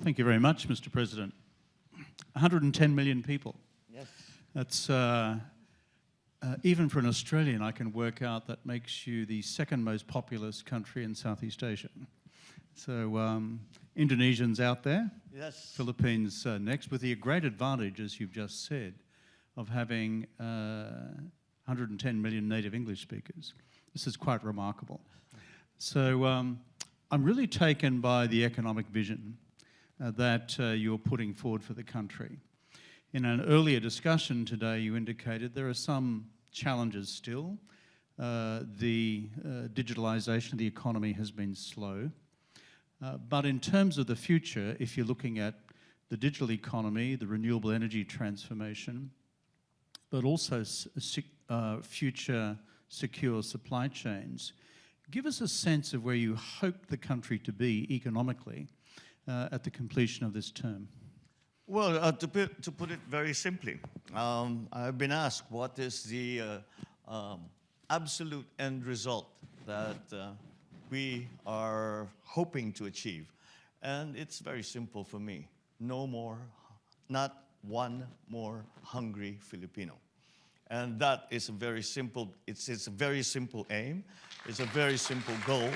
Well, thank you very much, Mr. President. 110 million people. Yes. That's, uh, uh, even for an Australian, I can work out that makes you the second most populous country in Southeast Asia. So um, Indonesians out there, Yes. Philippines uh, next, with the great advantage, as you've just said, of having uh, 110 million native English speakers. This is quite remarkable. So um, I'm really taken by the economic vision that uh, you're putting forward for the country. In an earlier discussion today, you indicated there are some challenges still. Uh, the uh, digitalisation of the economy has been slow. Uh, but in terms of the future, if you're looking at the digital economy, the renewable energy transformation, but also uh, future secure supply chains, give us a sense of where you hope the country to be economically uh, at the completion of this term. Well, uh, to, put, to put it very simply, um, I've been asked what is the uh, um, absolute end result that uh, we are hoping to achieve. And it's very simple for me. No more, not one more hungry Filipino. And that is a very simple, it's, it's a very simple aim. It's a very simple goal.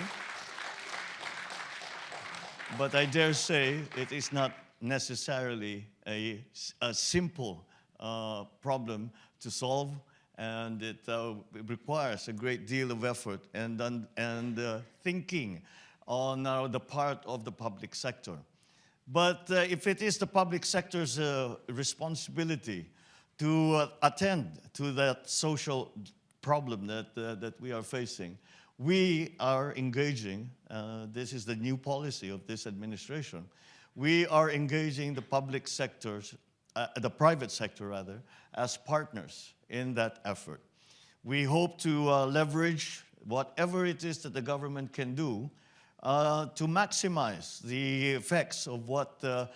But I dare say it is not necessarily a, a simple uh, problem to solve and it, uh, requires a great deal of effort and, and uh, thinking on uh, the part of the public sector. But uh, if it is the public sector's uh, responsibility to attend to that social problem that, that we are facing, we are engaging, this is the new policy of this administration, we are engaging the public sectors, the private sector rather, as partners in that effort. We hope to uh, leverage whatever it is that the government can do uh, to maximize the effects of what uh,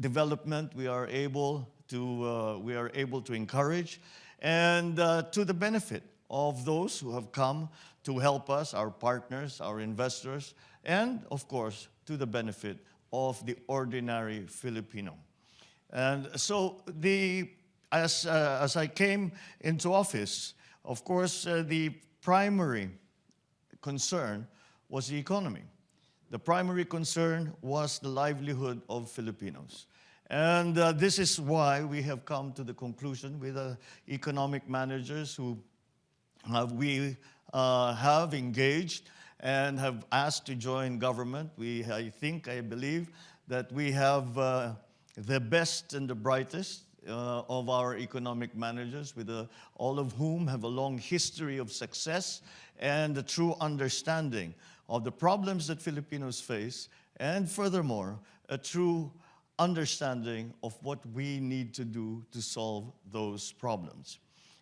development we are able to, uh, we are able to encourage and uh, to the benefit of those who have come to help us, our partners, our investors, and of course, to the benefit of the ordinary Filipino. And so the as, uh, as I came into office, of course, uh, the primary concern was the economy. The primary concern was the livelihood of Filipinos. And uh, this is why we have come to the conclusion with the economic managers who we uh, have engaged and have asked to join government. We, I think, I believe that we have uh, the best and the brightest uh, of our economic managers, with a, all of whom have a long history of success and a true understanding of the problems that Filipinos face, and furthermore, a true understanding of what we need to do to solve those problems.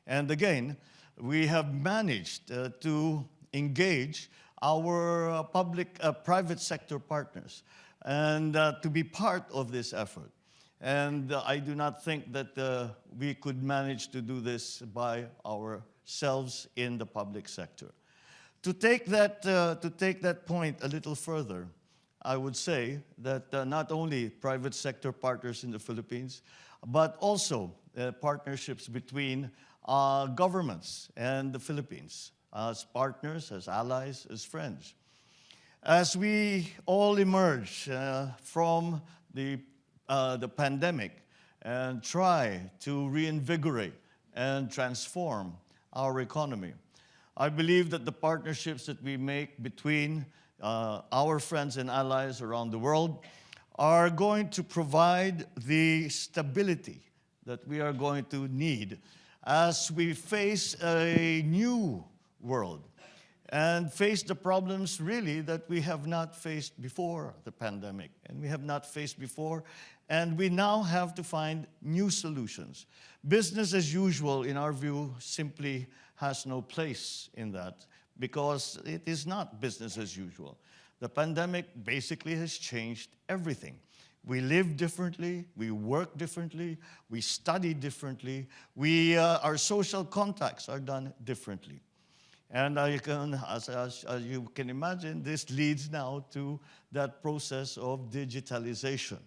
And again, we have managed uh, to engage our uh, public, uh, private sector partners and uh, to be part of this effort. And uh, I do not think that we could manage to do this by ourselves in the public sector. To take that, to take that point a little further, I would say that not only private sector partners in the Philippines, but also partnerships between uh, governments and the Philippines as partners, as allies, as friends. As we all emerge from the uh, the pandemic and try to reinvigorate and transform our economy. I believe that the partnerships that we make between uh, our friends and allies around the world are going to provide the stability that we are going to need as we face a new world and face the problems really that we have not faced before the pandemic and we have not faced before and we now have to find new solutions. Business as usual, in our view, simply has no place in that because it is not business as usual. The pandemic basically has changed everything. We live differently, we work differently, we study differently, we, uh, our social contacts are done differently. And I can, as, as, as you can imagine, this leads now to that process of digitalization.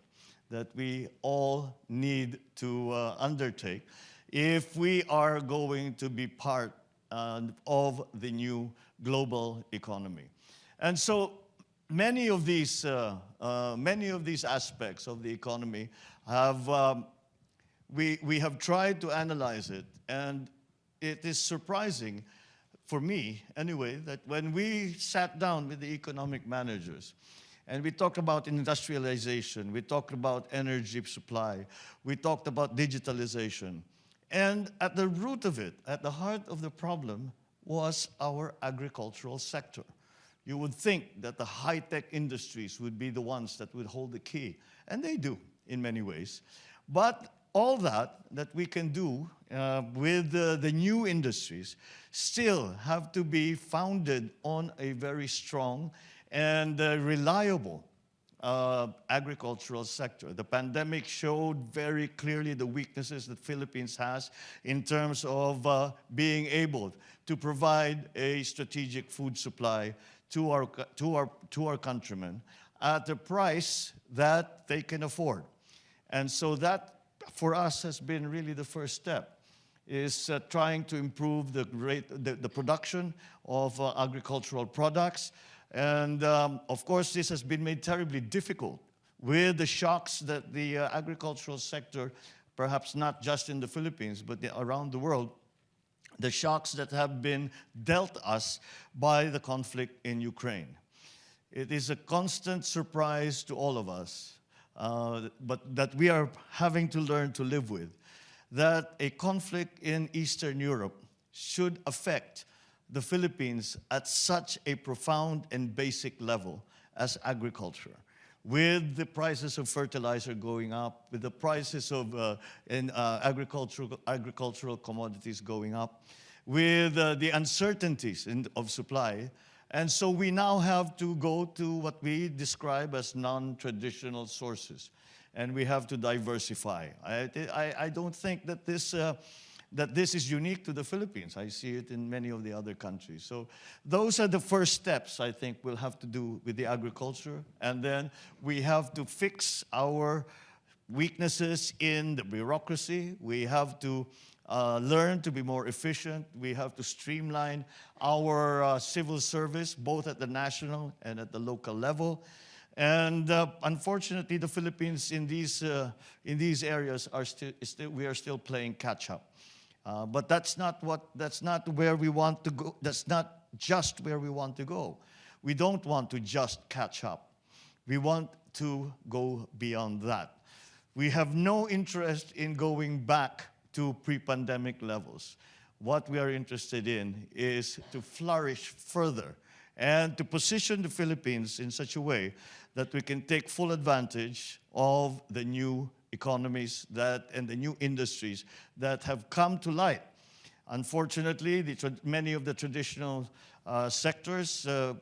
that we all need to uh, undertake if we are going to be part uh, of the new global economy. And so many of these, uh, uh, many of these aspects of the economy have, um, we, we have tried to analyze it, and it is surprising for me, anyway, that when we sat down with the economic managers and we talked about industrialization, we talked about energy supply, we talked about digitalization, and at the root of it, at the heart of the problem, was our agricultural sector. You would think that the high-tech industries would be the ones that would hold the key, and they do in many ways. But all that that we can do uh, with uh, the new industries still have to be founded on a very strong and uh, reliable uh, agricultural sector. The pandemic showed very clearly the weaknesses that Philippines has in terms of uh, being able to provide a strategic food supply to our, to, our, to our countrymen at the price that they can afford. And so that, for us, has been really the first step is uh, trying to improve the, rate, the, the production of uh, agricultural products. And um, of course, this has been made terribly difficult with the shocks that the uh, agricultural sector, perhaps not just in the Philippines, but the, around the world, the shocks that have been dealt us by the conflict in Ukraine. It is a constant surprise to all of us, uh, but that we are having to learn to live with that a conflict in Eastern Europe should affect the Philippines at such a profound and basic level as agriculture. With the prices of fertilizer going up, with the prices of uh, in, uh, agricultural, agricultural commodities going up, with uh, the uncertainties in, of supply, and so we now have to go to what we describe as non-traditional sources and we have to diversify. I, I, I don't think that this, uh, that this is unique to the Philippines. I see it in many of the other countries. So those are the first steps I think we'll have to do with the agriculture. And then we have to fix our weaknesses in the bureaucracy. We have to uh, learn to be more efficient. We have to streamline our uh, civil service, both at the national and at the local level. And uh, unfortunately, the Philippines in these, uh, in these areas are still, still, we are still playing catch up. Uh, but that's not, what, that's not where we want to go. That's not just where we want to go. We don't want to just catch up. We want to go beyond that. We have no interest in going back to pre-pandemic levels. What we are interested in is to flourish further and to position the Philippines in such a way that we can take full advantage of the new economies that, and the new industries that have come to light. Unfortunately, the, many of the traditional uh, sectors uh,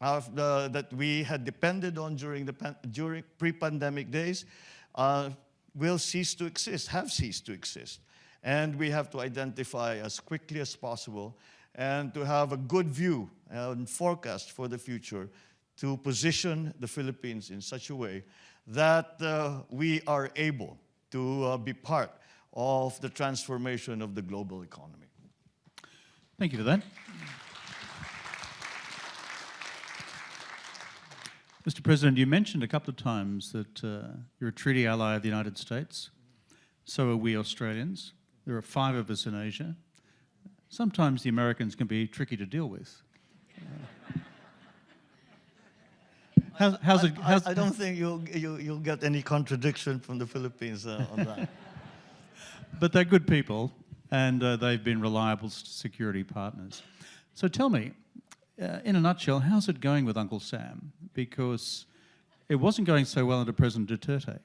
that we had depended on during, the during pre-pandemic days uh, will cease to exist, have ceased to exist. And we have to identify as quickly as possible and to have a good view and forecast for the future to position the Philippines in such a way that uh, we are able to uh, be part of the transformation of the global economy. Thank you for that. Mr. President, you mentioned a couple of times that uh, you're a treaty ally of the United States. So are we Australians. There are five of us in Asia. Sometimes the Americans can be tricky to deal with. How's, how's it, how's, I, I, don't think you'll, you, you'll get any contradiction from the Philippines uh, on that. but they're good people, and uh, they've been reliable security partners. So tell me, uh, in a nutshell, how's it going with Uncle Sam? Because it wasn't going so well under President Duterte.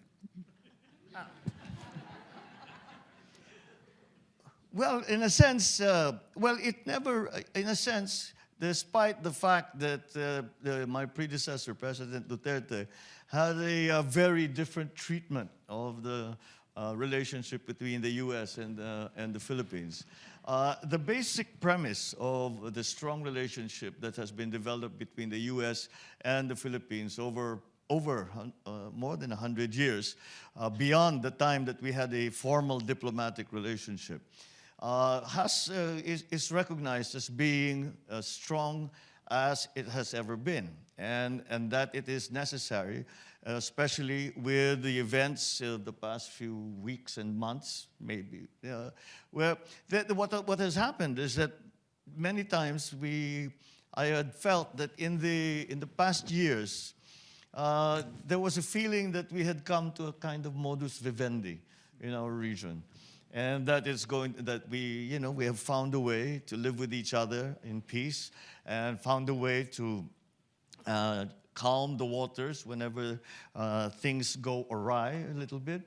Well, in a sense, uh, well, it never, in a sense, despite the fact that uh, my predecessor, President Duterte, had a, a very different treatment of the uh, relationship between the U.S. and, uh, and the Philippines. Uh, the basic premise of the strong relationship that has been developed between the U.S. and the Philippines over over uh, more than 100 years, uh, beyond the time that we had a formal diplomatic relationship, uh, has, uh, is, is recognized as being as strong as it has ever been, and, and that it is necessary, especially with the events of the past few weeks and months, maybe, uh, where the, what, what has happened is that many times we, I had felt that in the, in the past years, uh, there was a feeling that we had come to a kind of modus vivendi in our region. And that is going, that we, you know, we have found a way to live with each other in peace and found a way to uh, calm the waters whenever uh, things go awry a little bit.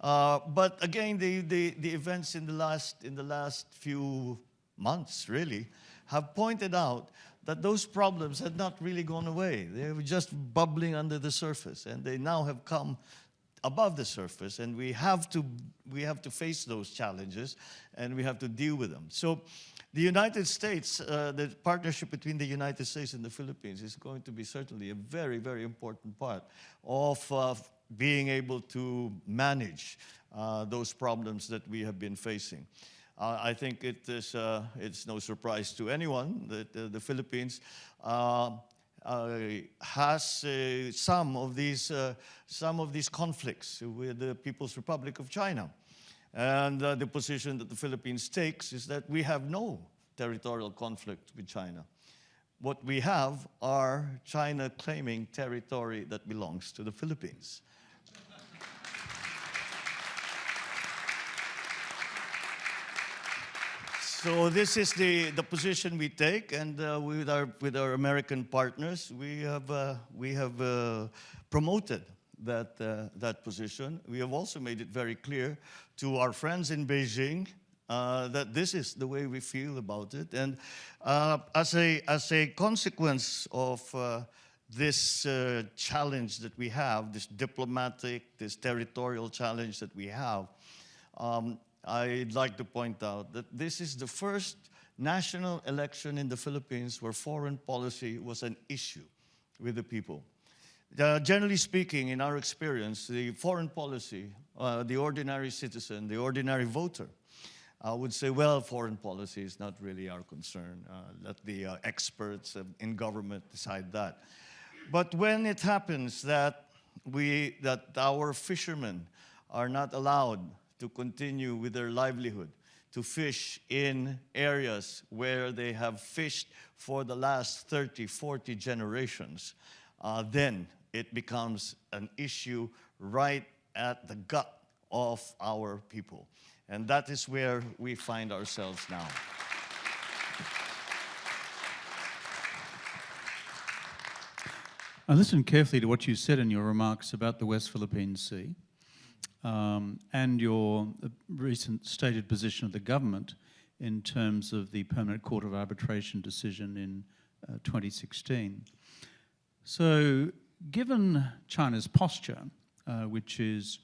Uh, but again, the, the, the events in the, last, in the last few months, really, have pointed out that those problems had not really gone away. They were just bubbling under the surface, and they now have come above the surface, and we have to, we have to face those challenges, and we have to deal with them. So the United States, uh, the partnership between the United States and the Philippines is going to be certainly a very, very important part of uh, being able to manage uh, those problems that we have been facing. Uh, I think it is, uh, it's no surprise to anyone that uh, the Philippines Uh, has uh, some of these uh, some of these conflicts with the People's Republic of China, and uh, the position that the Philippines takes is that we have no territorial conflict with China. What we have are China claiming territory that belongs to the Philippines. So this is the, the position we take, and uh, with, our, with our American partners, we have, uh, we have uh, promoted that, uh, that position. We have also made it very clear to our friends in Beijing uh, that this is the way we feel about it. And uh, as, a, as a consequence of this challenge that we have, this diplomatic, this territorial challenge that we have, um, I'd like to point out that this is the first national election in the Philippines where foreign policy was an issue with the people. Uh, generally speaking, in our experience, the foreign policy, uh, the ordinary citizen, the ordinary voter, uh, would say, well, foreign policy is not really our concern. Uh, let the uh, experts in government decide that. But when it happens that, we, that our fishermen are not allowed to continue with their livelihood, to fish in areas where they have fished for the last 30, 40 generations, uh, then it becomes an issue right at the gut of our people. And that is where we find ourselves now. I listened carefully to what you said in your remarks about the West Philippine Sea um, and your uh, recent stated position of the government in terms of the Permanent Court of Arbitration decision in uh, 2016. So given China's posture, uh, which is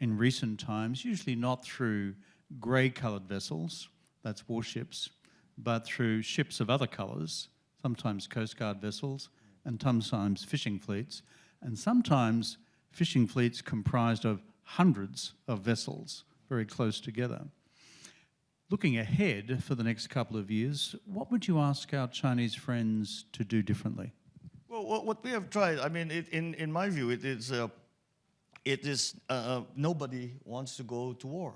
in recent times usually not through grey-coloured vessels, that's warships, but through ships of other colours, sometimes Coast Guard vessels, and sometimes fishing fleets, and sometimes fishing fleets comprised of hundreds of vessels very close together. Looking ahead for the next couple of years, what would you ask our Chinese friends to do differently? Well, what we have tried, I mean, it, in, in my view, it is, uh, it is uh, uh, nobody wants to go to war.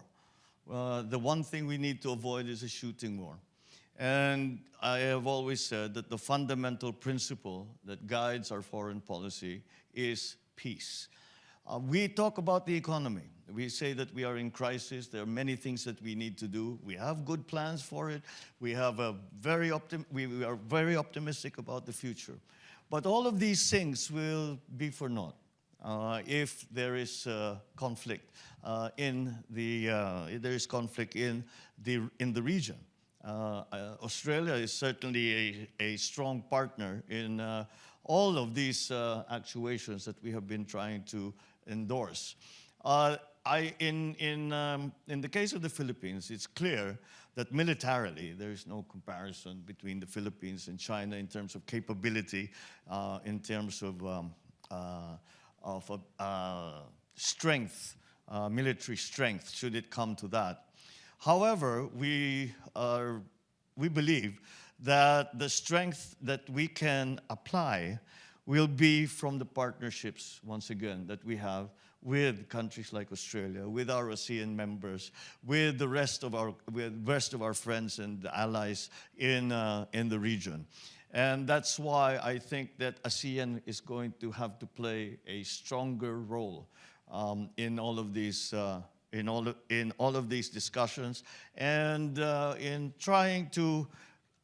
Uh, the one thing we need to avoid is a shooting war. And I have always said that the fundamental principle that guides our foreign policy is peace. Uh, we talk about the economy. We say that we are in crisis. There are many things that we need to do. We have good plans for it. We, have a very we, we are very optimistic about the future. But all of these things will be for naught uh, if there is uh, conflict uh, in the uh, there is conflict in the in the region. Uh, Australia is certainly a, a strong partner in all of these actuations that we have been trying to endorse. Uh, I, in, in, um, in the case of the Philippines, it's clear that militarily there is no comparison between the Philippines and China in terms of capability, uh, in terms of um, uh, of uh, strength, uh, military strength, should it come to that. However, we, are, we believe that the strength that we can apply will be from the partnerships, once again, that we have with countries like Australia, with our ASEAN members, with the rest of our, with rest of our friends and allies in, uh, in the region. And that's why I think that ASEAN is going to have to play a stronger role um, in all of these uh, in all in all of these discussions and uh, in trying to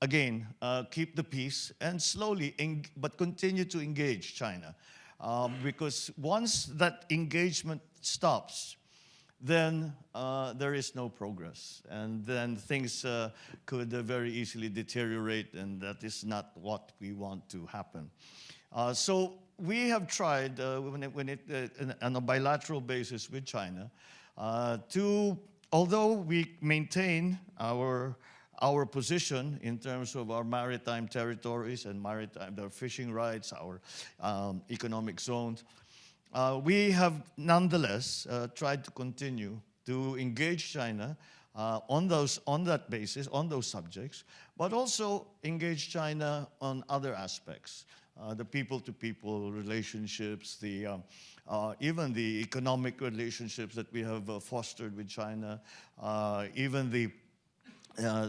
again uh, keep the peace and slowly but continue to engage China um, because once that engagement stops then uh, there is no progress. And then things uh, could uh, very easily deteriorate, and that is not what we want to happen. Uh, so we have tried, uh, when it, when it on a bilateral basis with China, to, although we maintain our our position in terms of our maritime territories and maritime, their fishing rights, our um, economic zones, uh, we have nonetheless uh, tried to continue to engage China uh, on, those, on that basis, on those subjects, but also engage China on other aspects. Uh, the people-to-people -people relationships, the, uh, uh, even the economic relationships that we have fostered with China, even the,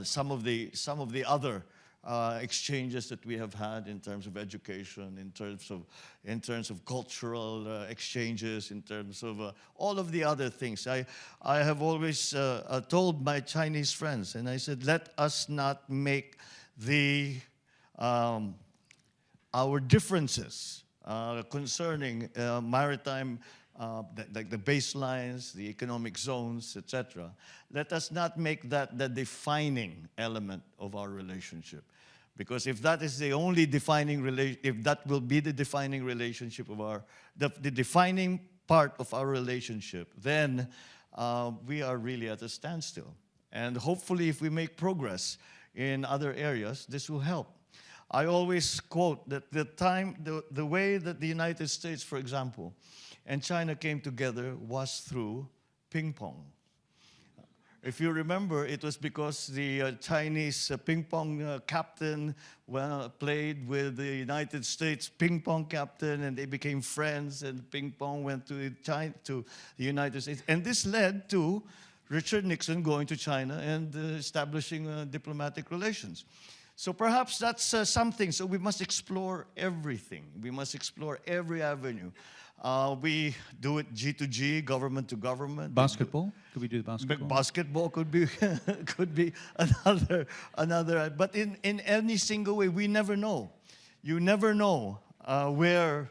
some, of the, some of the other uh, exchanges that we have had in terms of education, in terms of, in terms of cultural uh, exchanges, in terms of uh, all of the other things. I, I have always uh, uh, told my Chinese friends, and I said, let us not make the, um, our differences uh, concerning maritime uh, like the, the baselines, the economic zones, etc. Let us not make that the defining element of our relationship. Because if that is the only defining relation, if that will be the defining relationship of our, the, the defining part of our relationship, then uh, we are really at a standstill. And hopefully if we make progress in other areas, this will help. I always quote that the time, the, the way that the United States, for example, and China came together was through ping pong. If you remember, it was because the uh, Chinese uh, ping pong uh, captain well, played with the United States ping pong captain and they became friends and ping pong went to, China, to the United States. And this led to Richard Nixon going to China and uh, establishing uh, diplomatic relations. So perhaps that's uh, something. So we must explore everything. We must explore every avenue. Uh, we do it G to G, government to government. Basketball? Could we do the basketball? Basketball could be could be another another. But in in any single way, we never know. You never know uh, where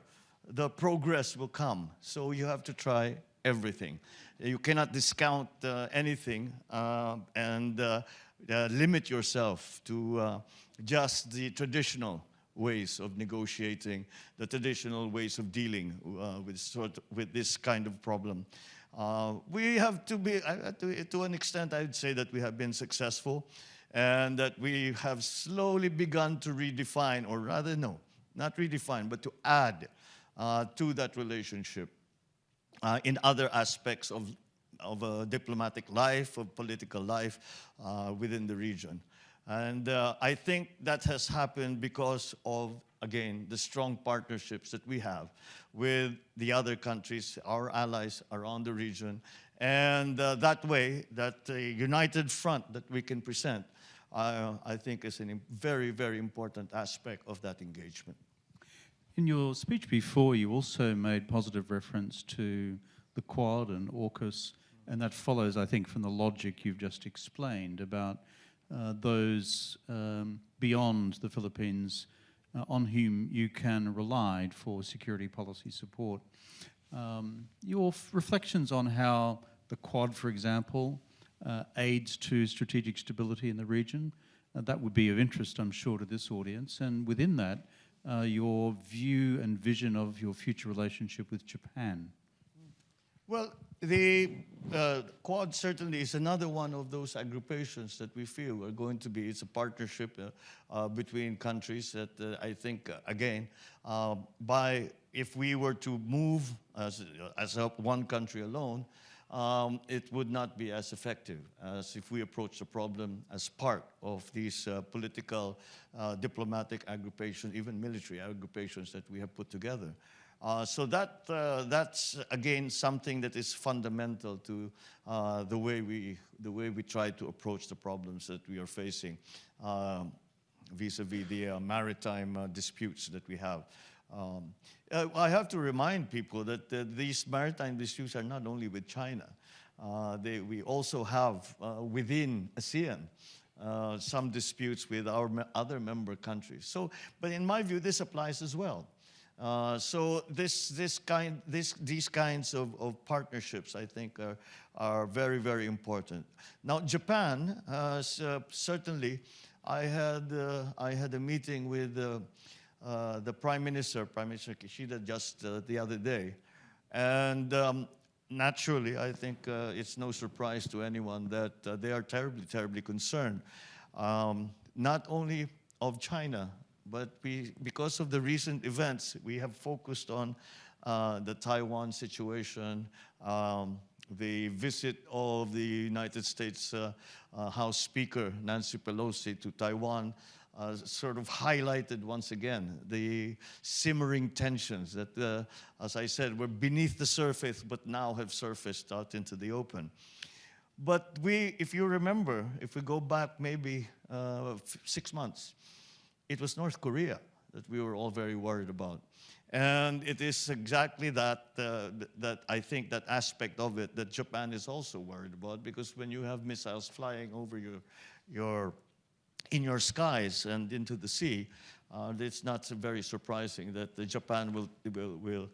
the progress will come. So you have to try everything. You cannot discount uh, anything uh, and uh, uh, limit yourself to just the traditional ways of negotiating, the traditional ways of dealing with, sort of, with this kind of problem. We have to be, to, to an extent, I would say that we have been successful and that we have slowly begun to redefine, or rather, no, not redefine, but to add uh, to that relationship uh, in other aspects of, of uh, diplomatic life, of political life uh, within the region. And uh, I think that has happened because of, again, the strong partnerships that we have with the other countries, our allies around the region. And uh, that way, that united front that we can present, I think is a very, very important aspect of that engagement. In your speech before, you also made positive reference to the Quad and AUKUS, and that follows, I think, from the logic you've just explained about uh, those um, beyond the Philippines uh, on whom you can rely for security policy support. Um, your reflections on how the Quad, for example, uh, aids to strategic stability in the region, uh, that would be of interest, I'm sure, to this audience. And within that, uh, your view and vision of your future relationship with Japan. Well, the uh, Quad certainly is another one of those agrupations that we feel are going to be, it's a partnership uh, uh, between countries that uh, I think, uh, again, by if we were to move as, as one country alone, um, it would not be as effective as if we approach the problem as part of these uh, political, uh, diplomatic aggregations, even military aggregations that we have put together. Uh, so that, uh, that's, again, something that is fundamental to uh, the, way we, the way we try to approach the problems that we are facing um, vis-a-vis the uh, maritime uh, disputes that we have. Um, uh, I have to remind people that uh, these maritime disputes are not only with China. Uh, they, we also have uh, within ASEAN uh, some disputes with our other member countries. So, but in my view, this applies as well. Uh, so this, this kind, this, these kinds of, of partnerships, I think, are, are very, very important. Now, Japan, certainly, I had, I had a meeting with uh, uh, the Prime Minister, Prime Minister Kishida, just the other day. And um, naturally, I think it's no surprise to anyone that they are terribly, terribly concerned. Um, not only of China, but we, because of the recent events, we have focused on uh, the Taiwan situation, um, the visit of the United States uh, uh, House Speaker Nancy Pelosi to Taiwan uh, sort of highlighted once again the simmering tensions that, uh, as I said, were beneath the surface but now have surfaced out into the open. But we, if you remember, if we go back maybe uh, six months, it was North Korea that we were all very worried about. And it is exactly that, uh, that I think that aspect of it that Japan is also worried about because when you have missiles flying over your, your, in your skies and into the sea, uh, it's not very surprising that Japan will, will, will,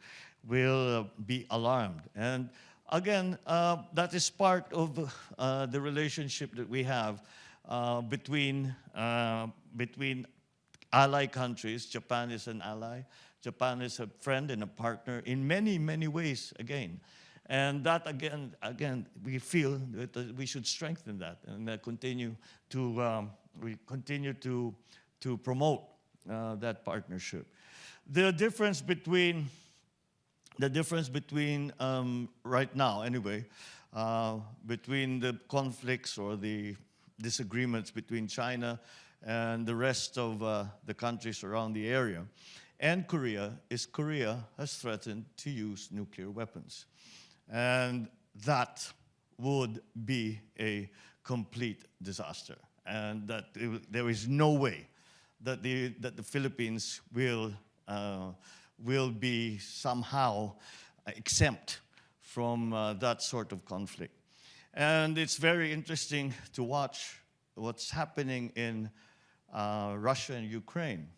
will uh, be alarmed. And again, uh, that is part of uh, the relationship that we have uh, between, between ally countries. Japan is an ally. Japan is a friend and a partner in many, many ways again. And that again, again, we feel that uh, we should strengthen that and uh, continue to um, we continue to to promote uh, that partnership. The difference between the difference between um, right now, anyway, uh, between the conflicts or the disagreements between China and the rest of uh, the countries around the area. And Korea is Korea has threatened to use nuclear weapons. And that would be a complete disaster. And that it, there is no way that the, that the Philippines will, uh, will be somehow exempt from uh, that sort of conflict. And it's very interesting to watch what's happening in uh, Russia and Ukraine.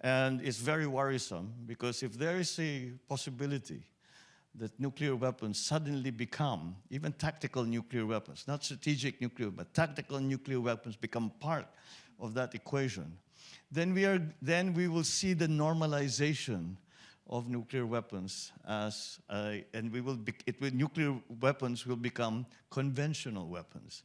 And it's very worrisome because if there is a possibility that nuclear weapons suddenly become, even tactical nuclear weapons, not strategic nuclear, but tactical nuclear weapons become part of that equation, then we, are, then we will see the normalization of nuclear weapons as, uh, and we will, be, it will, nuclear weapons will become conventional weapons.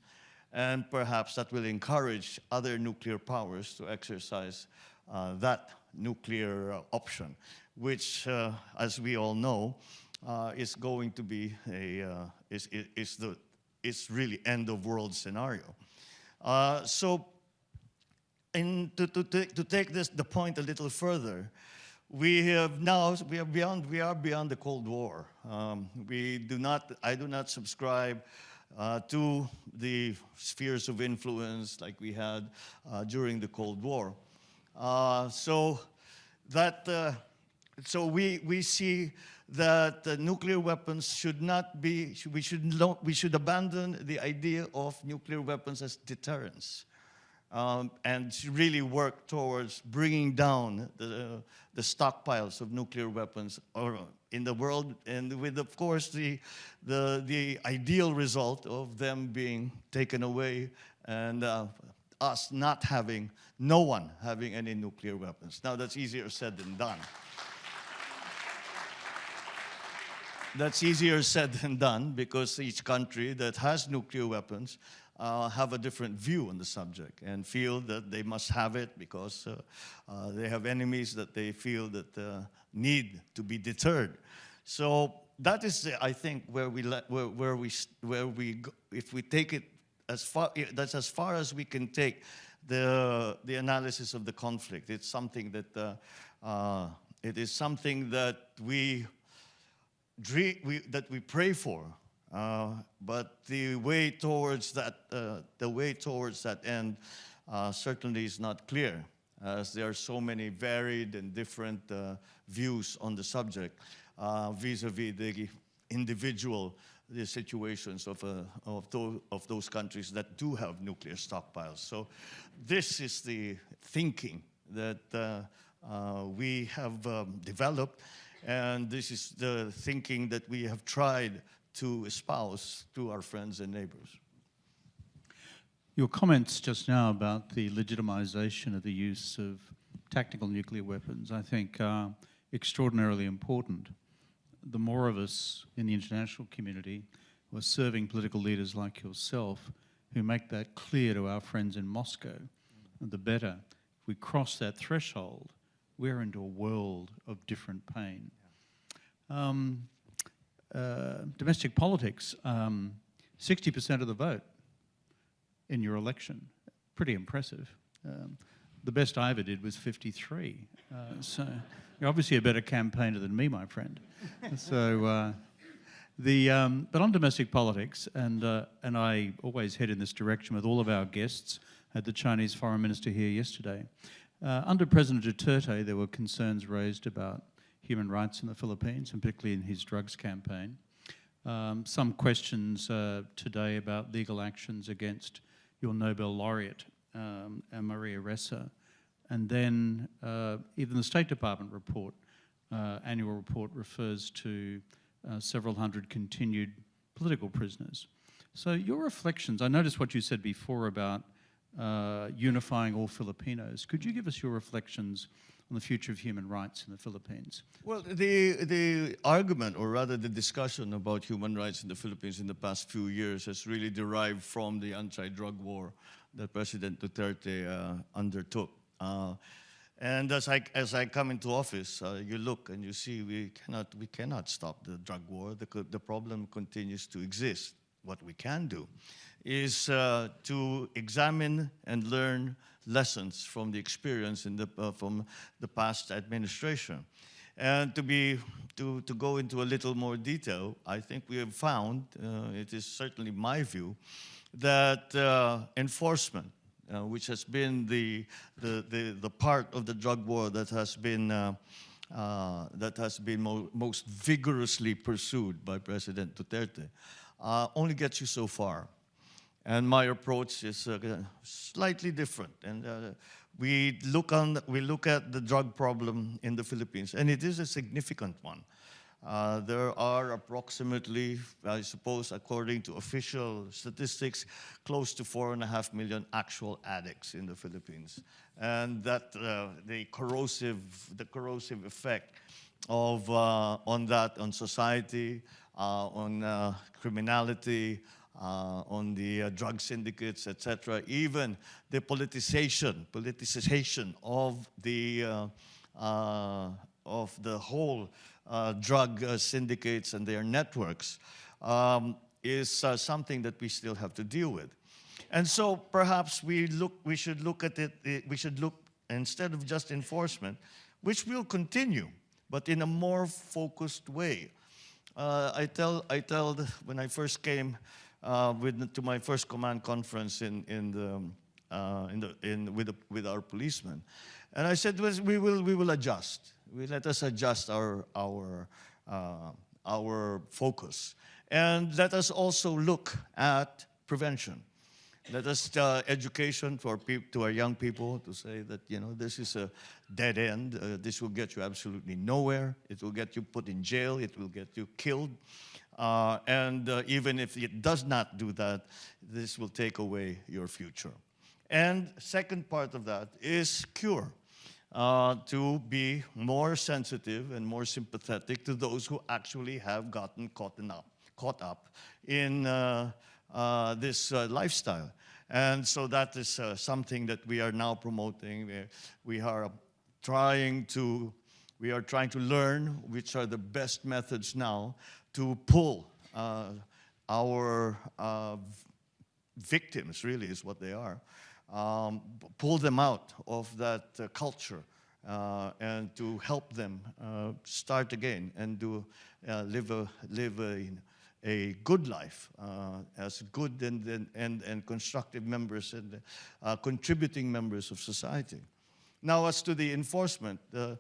And perhaps that will encourage other nuclear powers to exercise uh, that nuclear option, which, uh, as we all know, uh, is going to be a, uh, is, is, the, is really end of world scenario. Uh, so in, to, to, to take this, the point a little further, we have now, we are beyond, we are beyond the Cold War. Um, we do not, I do not subscribe uh, to the spheres of influence like we had uh, during the Cold War. Uh, so that, uh, so we, we see that nuclear weapons should not be, we should, we should abandon the idea of nuclear weapons as deterrence um, and really work towards bringing down the, the stockpiles of nuclear weapons or in the world, and with, of course, the, the, the ideal result of them being taken away and uh, us not having, no one having any nuclear weapons. Now, that's easier said than done. That's easier said than done because each country that has nuclear weapons uh, have a different view on the subject and feel that they must have it because uh, uh, they have enemies that they feel that uh, need to be deterred. So that is, I think, where we where, where we where we go, if we take it as far that's as far as we can take the the analysis of the conflict. It's something that uh, uh, it is something that we dream, we, that we pray for. Uh, but the way towards that, uh, the way towards that end uh, certainly is not clear, as there are so many varied and different uh, views on the subject uh, vis-a-vis the individual the situations of, uh, of, those, of those countries that do have nuclear stockpiles. So this is the thinking that we have um, developed, and this is the thinking that we have tried to espouse to our friends and neighbors. Your comments just now about the legitimization of the use of tactical nuclear weapons, I think, are extraordinarily important. The more of us in the international community who are serving political leaders like yourself who make that clear to our friends in Moscow, the better. If we cross that threshold, we're into a world of different pain. Um, uh, domestic politics, um, 60% of the vote in your election. Pretty impressive. Um, the best I ever did was 53. Uh, so you're obviously a better campaigner than me, my friend. so uh, the um, but on domestic politics, and uh, and I always head in this direction with all of our guests. Had the Chinese foreign minister here yesterday. Uh, under President Duterte, there were concerns raised about human rights in the Philippines, and particularly in his drugs campaign. Um, some questions uh, today about legal actions against your Nobel laureate, um, uh, Maria Ressa. And then uh, even the State Department report, uh, annual report, refers to uh, several hundred continued political prisoners. So your reflections, I noticed what you said before about uh, unifying all Filipinos. Could you give us your reflections on the future of human rights in the Philippines? Well, the, the argument, or rather the discussion about human rights in the Philippines in the past few years has really derived from the anti-drug war that President Duterte uh, undertook. Uh, and as I, as I come into office, uh, you look and you see we cannot, we cannot stop the drug war. The, the problem continues to exist. What we can do is uh, to examine and learn lessons from the experience in the, uh, from the past administration. And to, be, to, to go into a little more detail, I think we have found, uh, it is certainly my view, that uh, enforcement, uh, which has been the, the, the, the part of the drug war that has been, uh, uh, that has been mo most vigorously pursued by President Duterte, uh, only gets you so far. And my approach is uh, slightly different. And uh, we, look on, we look at the drug problem in the Philippines, and it is a significant one. Uh, there are approximately, I suppose, according to official statistics, close to four and a half million actual addicts in the Philippines. And that uh, the corrosive, the corrosive effect of, uh, on that, on society, on uh, criminality, uh, on the uh, drug syndicates, etc., even the politicization, politicization of the, uh, uh, of the whole uh, drug uh, syndicates and their networks um, is uh, something that we still have to deal with. And so perhaps we, look, we should look at it, eh, we should look, instead of just enforcement, which will continue, but in a more focused way. Uh, I tell, I tell when I first came uh, with, to my first command conference in, in the, uh, in the, in, with, the, with our policemen, and I said, "Well, we will, we will adjust. We let us adjust our, our, uh, our focus. And let us also look at prevention. Let us uh, education peop- to our young people to say that, you know, this is a dead end. Uh, this will get you absolutely nowhere. It will get you put in jail. It will get you killed. Uh, and uh, even if it does not do that, this will take away your future. And second part of that is cure. Uh, to be more sensitive and more sympathetic to those who actually have gotten caught up, caught up in, uh, uh, this uh, lifestyle. And so that is uh, something that we are now promoting. We, are trying to we are trying to learn which are the best methods now to pull uh, our uh, victims, really, is what they are, um, pull them out of that uh, culture uh, and to help them uh, start again and to uh, live, a, live a, a good life uh, as good and, and, and, constructive members and uh, contributing members of society. Now, as to the enforcement, uh,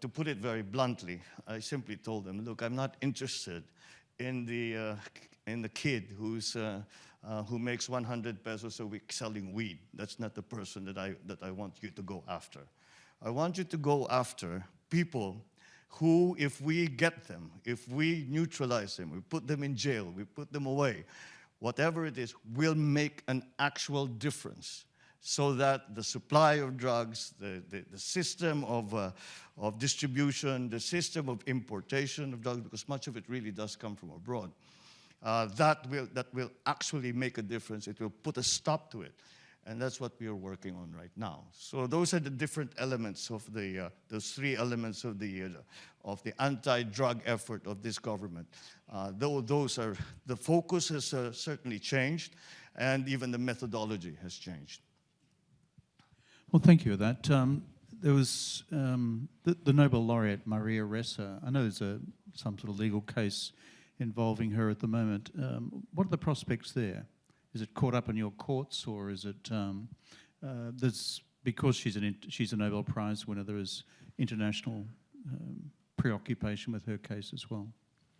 to put it very bluntly, I simply told them, look, I'm not interested in the, in the kid who's uh, who makes 100 pesos a week selling weed. That's not the person that I, that I want you to go after. I want you to go after people who, if we get them, if we neutralize them, we put them in jail, we put them away, whatever it is, will make an actual difference so that the supply of drugs, the, the, the system of, uh, of distribution, the system of importation of drugs, because much of it really does come from abroad, uh, that, will, that will actually make a difference. It will put a stop to it. And that's what we are working on right now. So those are the different elements of the, uh, those three elements of the, uh, of the anti-drug effort of this government. Uh, though those are, the focus has uh, certainly changed, and even the methodology has changed. Well, thank you for that. Um, there was um, the, the, Nobel laureate Maria Ressa. I know there's a, some sort of legal case involving her at the moment. Um, what are the prospects there? Is it caught up in your courts, or is it um, uh, there's because she's an she's a Nobel Prize winner? There is international um, preoccupation with her case as well.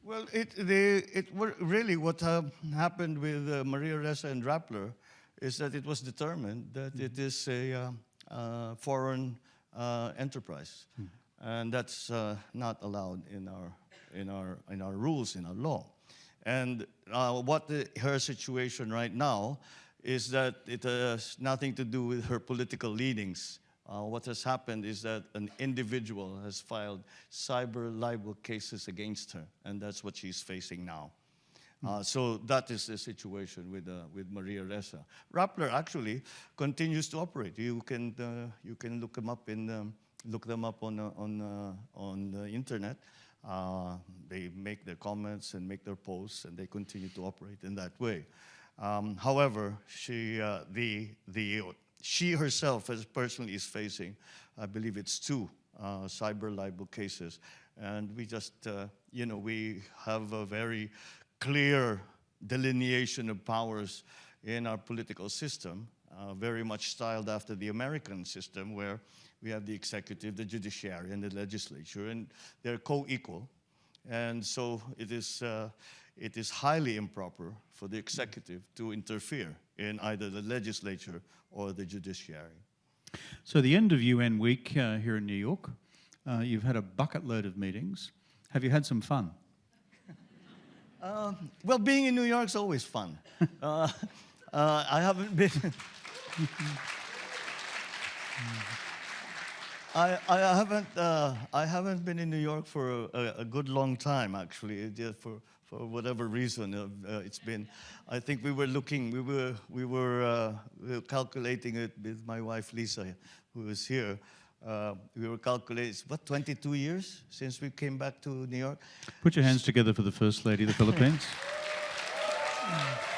Well, it the it really what uh, happened with uh, Maria Ressa and Rappler is that it was determined that mm it is a uh, uh, foreign uh, enterprise, mm and that's not allowed in our in our, in our rules, in our law. And uh, what the, her situation right now is that it has nothing to do with her political leanings. Uh, what has happened is that an individual has filed cyber libel cases against her, and that's what she's facing now. Uh, so that is the situation with, uh, with Maria Ressa. Rappler actually continues to operate. You can, uh, you can look them up, in, um, look them up on, uh, on, uh, on the internet. Uh, they make their comments and make their posts, and they continue to operate in that way. Um, however, she, uh, the, the, she herself as personally is facing, I believe it's two uh, cyber libel cases. And we just, uh, you know, we have a very clear delineation of powers in our political system, uh, very much styled after the American system, where we have the executive, the judiciary, and the legislature, and they're co-equal. And so it is, uh, it is highly improper for the executive to interfere in either the legislature or the judiciary. So the end of UN week uh, here in New York, uh, you've had a bucket load of meetings. Have you had some fun? Uh, well, being in New York is always fun. Uh, uh, I haven't been... I, I haven't uh, I haven't been in New York for a, a good long time actually. For for whatever reason, uh, uh, it's been. I think we were looking, we were we were, uh, we were calculating it with my wife Liza, who is here. Uh, we were calculating what 22 years since we came back to New York. Put your hands together for the First Lady of the Philippines.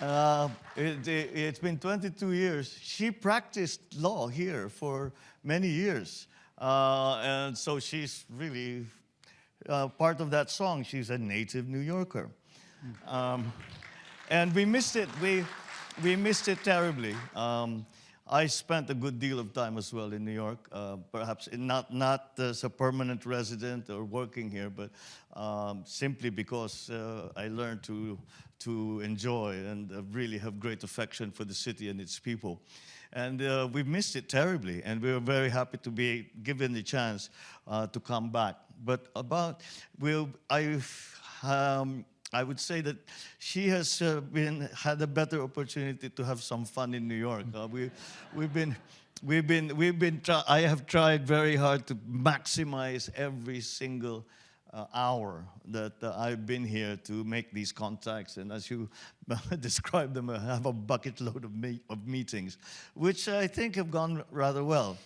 Uh, it, has it, been 22 years. She practiced law here for many years. Uh, and so she's really uh, part of that song. She's a native New Yorker. Um, and we missed it. We, we missed it terribly. Um, I spent a good deal of time as well in New York, uh, perhaps not, not as a permanent resident or working here, but um, simply because uh, I learned to, to enjoy and uh, really have great affection for the city and its people. And uh, we missed it terribly, and we were very happy to be given the chance uh, to come back. But about, we'll, I, um, I would say that she has uh, been had a better opportunity to have some fun in New York. Uh, we, we've been, we've been, we've been. I have tried very hard to maximize every single uh, hour that uh, I've been here to make these contacts. And as you described them, I have a bucket load of, me- of meetings, which I think have gone rather well.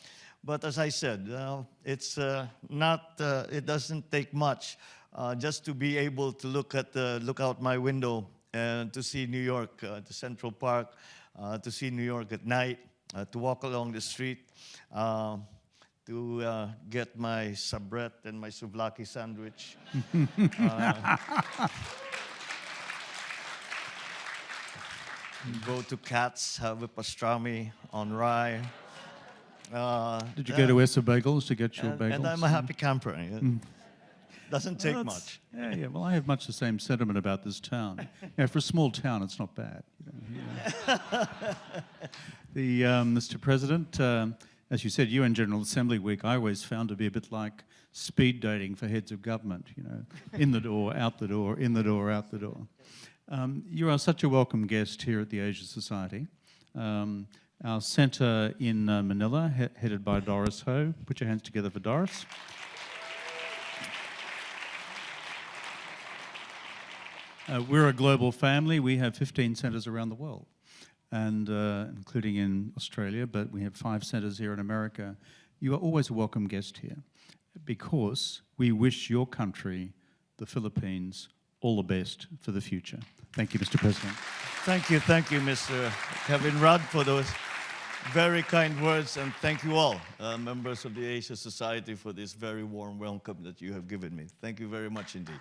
But as I said, uh, it's uh, not, it doesn't take much uh, just to be able to look at the, look out my window and to see New York, uh, the Central Park, uh, to see New York at night, uh, to walk along the street, uh, to uh, get my Sabrett and my souvlaki sandwich. Uh, go to Katz, have a pastrami on rye. Uh, Did you go to Ess-a-Bagels to get your and, bagels? and I'm a happy camper. yeah. Doesn't take Well, much. Yeah, yeah. Well, I have much the same sentiment about this town. Yeah, for a small town, it's not bad. You know, yeah. the um, Mr. President, um, as you said, UN General Assembly Week, I always found to be a bit like speed dating for heads of government. You know, in the door, out the door, in the door, out the door. Um, you are such a welcome guest here at the Asia Society. Um, our centre in uh, Manila, he- headed by Doris Ho. Put your hands together for Doris. Uh, we're a global family. We have 15 centres around the world, and uh, including in Australia, but we have five centres here in America. You are always a welcome guest here because we wish your country, the Philippines, all the best for the future. Thank you, Mr. President. Thank you, thank you, Mr. Kevin Rudd, for those very kind words, and thank you all, uh, members of the Asia Society, for this very warm welcome that you have given me. Thank you very much indeed.